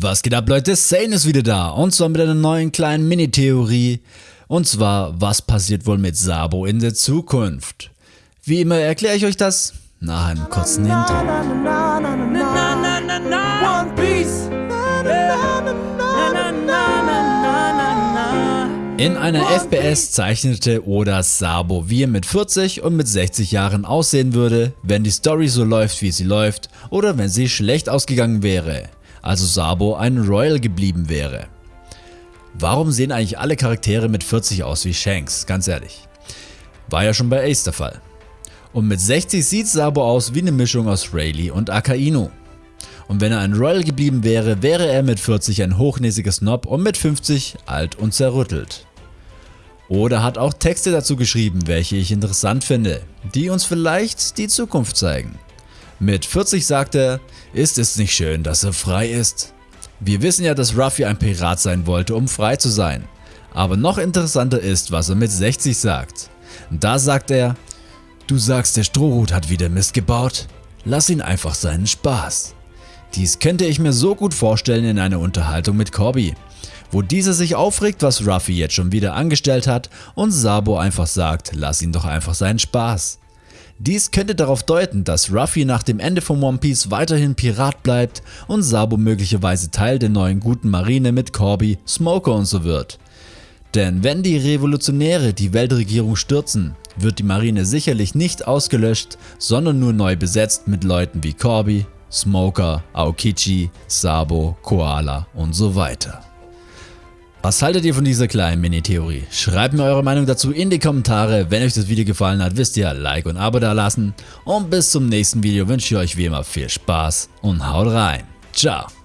Was geht ab Leute, Sane ist wieder da und zwar mit einer neuen kleinen Mini-Theorie. Und zwar, was passiert wohl mit Sabo in der Zukunft? Wie immer erkläre ich euch das nach einem kurzen Intro. In einer FPS zeichnete Oda Sabo, wie er mit 40 und mit 60 Jahren aussehen würde, wenn die Story so läuft wie sie läuft oder wenn sie schlecht ausgegangen wäre, also Sabo ein Royal geblieben wäre. Warum sehen eigentlich alle Charaktere mit 40 aus wie Shanks, ganz ehrlich? War ja schon bei Ace der Fall. Und mit 60 sieht Sabo aus wie eine Mischung aus Rayleigh und Akainu. Und wenn er ein Royal geblieben wäre, wäre er mit 40 ein hochnäsiger Snob und mit 50 alt und zerrüttelt. Oder hat auch Texte dazu geschrieben, welche ich interessant finde, die uns vielleicht die Zukunft zeigen. Mit 40 sagt er, ist es nicht schön, dass er frei ist? Wir wissen ja, dass Ruffy ein Pirat sein wollte, um frei zu sein. Aber noch interessanter ist, was er mit 60 sagt. Da sagt er, du sagst der Strohhut hat wieder Mist gebaut? Lass ihn einfach seinen Spaß. Dies könnte ich mir so gut vorstellen in einer Unterhaltung mit Corby, wo dieser sich aufregt, was Ruffy jetzt schon wieder angestellt hat und Sabo einfach sagt, lass ihn doch einfach seinen Spaß. Dies könnte darauf deuten, dass Ruffy nach dem Ende von One Piece weiterhin Pirat bleibt und Sabo möglicherweise Teil der neuen guten Marine mit Corby, Smoker und so wird. Denn wenn die Revolutionäre die Weltregierung stürzen, wird die Marine sicherlich nicht ausgelöscht, sondern nur neu besetzt mit Leuten wie Corby, Smoker, Aokichi, Sabo, Koala und so weiter. Was haltet ihr von dieser kleinen Mini-Theorie? Schreibt mir eure Meinung dazu in die Kommentare. Wenn euch das Video gefallen hat, wisst ihr, Like und Abo da lassen. Und bis zum nächsten Video wünsche ich euch wie immer viel Spaß und haut rein. Ciao.